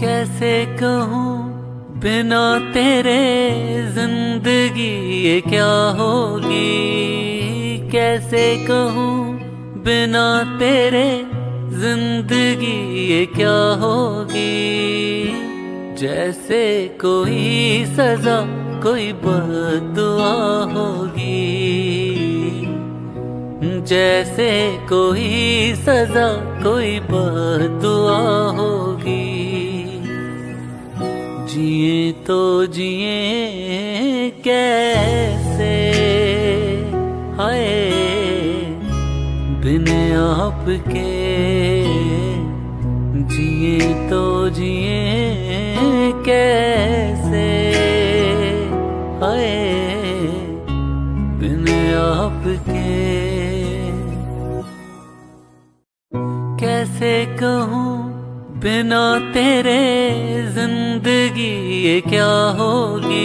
कैसे कहूँ बिना तेरे ज़िंदगी ये क्या होगी? कैसे कहूँ बिना तेरे ज़िंदगी ये क्या होगी? जैसे कोई सजा, कोई बदुआ होगी। जैसे कोई सजा, कोई बदुआ होगी। जिए तो जिए कैसे? हाय, बिन आपके जिए तो जिए कैसे? हाय, बिन आपके कैसे कहूँ? बिना तेरे ज़िंदगी ये क्या होगी?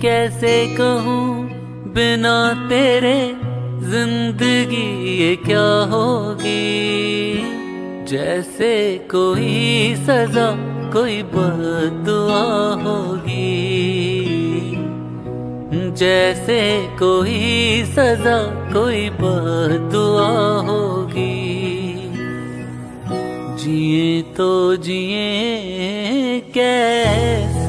कैसे कहूँ बिना तेरे ज़िंदगी ये क्या होगी? जैसे कोई सजा, कोई बदुआ होगी। जैसे कोई सजा, कोई बदुआ होगी। जिए तो जिए कैसे?